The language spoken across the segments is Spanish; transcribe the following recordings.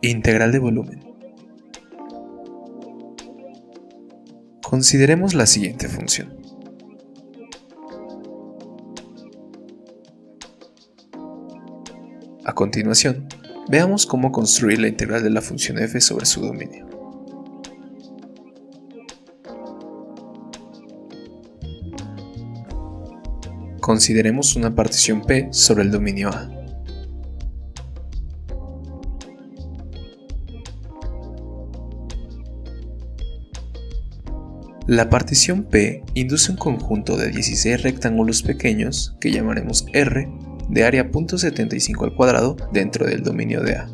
Integral de volumen. Consideremos la siguiente función. A continuación, veamos cómo construir la integral de la función f sobre su dominio. Consideremos una partición P sobre el dominio A. La partición P induce un conjunto de 16 rectángulos pequeños, que llamaremos R, de área .75 al cuadrado dentro del dominio de A.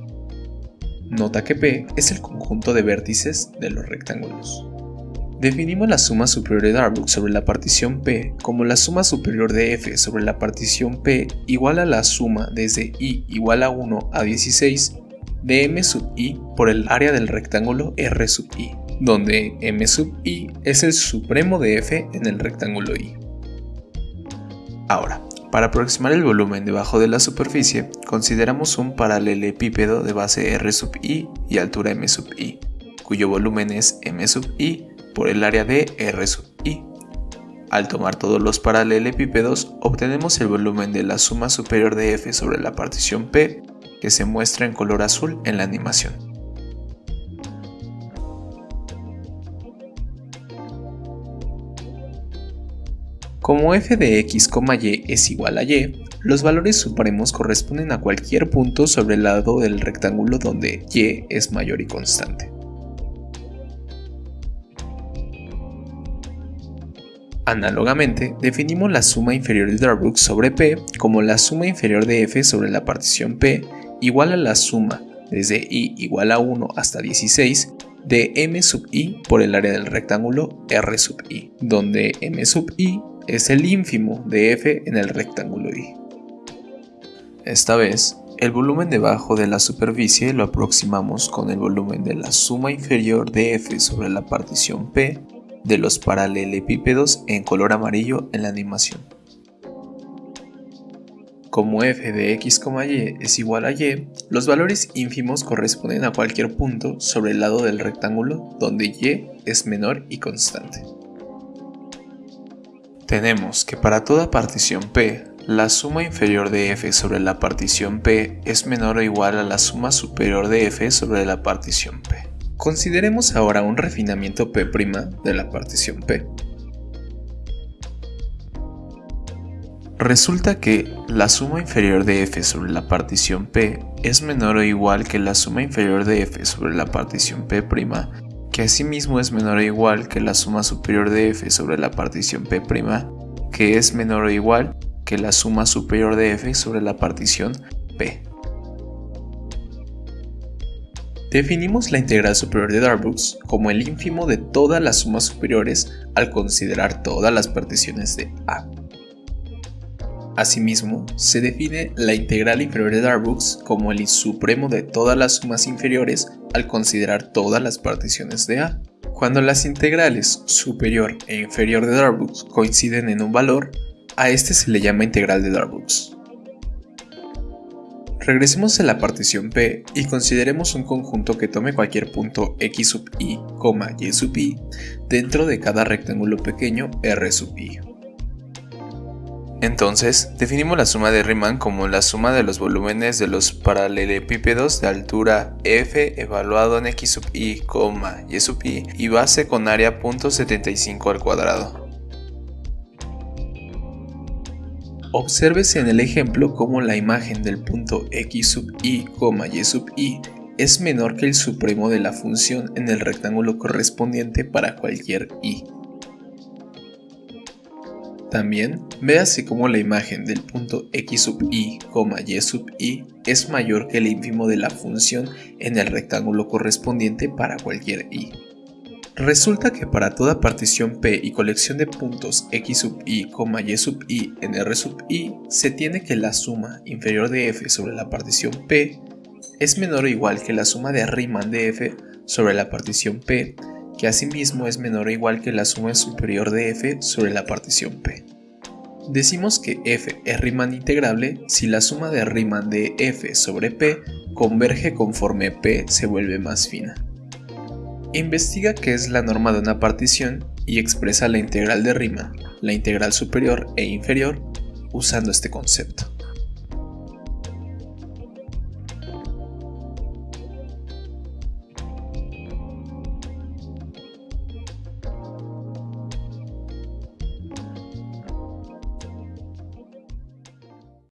Nota que P es el conjunto de vértices de los rectángulos. Definimos la suma superior de Darboux sobre la partición P como la suma superior de F sobre la partición P igual a la suma desde I igual a 1 a 16 de M sub I por el área del rectángulo R sub I donde M sub i es el supremo de f en el rectángulo i. Ahora, para aproximar el volumen debajo de la superficie, consideramos un paralelepípedo de base r sub i y altura m sub i, cuyo volumen es m sub i por el área de r sub i. Al tomar todos los paralelepípedos, obtenemos el volumen de la suma superior de f sobre la partición P, que se muestra en color azul en la animación. Como f de x, y es igual a y, los valores supremos corresponden a cualquier punto sobre el lado del rectángulo donde y es mayor y constante. Análogamente, definimos la suma inferior de Darboux sobre P como la suma inferior de f sobre la partición P igual a la suma desde i igual a 1 hasta 16 de m sub i por el área del rectángulo r sub i, donde m sub i es el ínfimo de f en el rectángulo I. Esta vez, el volumen debajo de la superficie lo aproximamos con el volumen de la suma inferior de f sobre la partición P de los paralelepípedos en color amarillo en la animación. Como f de x, y es igual a y, los valores ínfimos corresponden a cualquier punto sobre el lado del rectángulo donde y es menor y constante. Tenemos que para toda partición P, la suma inferior de f sobre la partición P es menor o igual a la suma superior de f sobre la partición P. Consideremos ahora un refinamiento P' de la partición P. Resulta que la suma inferior de f sobre la partición P es menor o igual que la suma inferior de f sobre la partición P' que asimismo es menor o igual que la suma superior de f sobre la partición P', que es menor o igual que la suma superior de f sobre la partición P. Definimos la integral superior de Darboux como el ínfimo de todas las sumas superiores al considerar todas las particiones de A. Asimismo, se define la integral inferior de Darboux como el supremo de todas las sumas inferiores al considerar todas las particiones de A. Cuando las integrales superior e inferior de Darboux coinciden en un valor, a este se le llama integral de Darboux. Regresemos a la partición P y consideremos un conjunto que tome cualquier punto x sub i, y sub i dentro de cada rectángulo pequeño r sub i. Entonces, definimos la suma de Riemann como la suma de los volúmenes de los paralelepípedos de altura f evaluado en x sub i, y sub i y base con área .75 al cuadrado. Obsérvese en el ejemplo cómo la imagen del punto x sub i, y sub i es menor que el supremo de la función en el rectángulo correspondiente para cualquier i. También, véase cómo la imagen del punto x sub i, y sub i es mayor que el ínfimo de la función en el rectángulo correspondiente para cualquier i. Resulta que para toda partición P y colección de puntos x sub i, y sub i en R sub i, se tiene que la suma inferior de f sobre la partición P es menor o igual que la suma de Riemann de f sobre la partición P que asimismo es menor o igual que la suma superior de f sobre la partición P. Decimos que f es Riemann integrable si la suma de Riemann de f sobre p converge conforme p se vuelve más fina. Investiga qué es la norma de una partición y expresa la integral de Riemann, la integral superior e inferior, usando este concepto.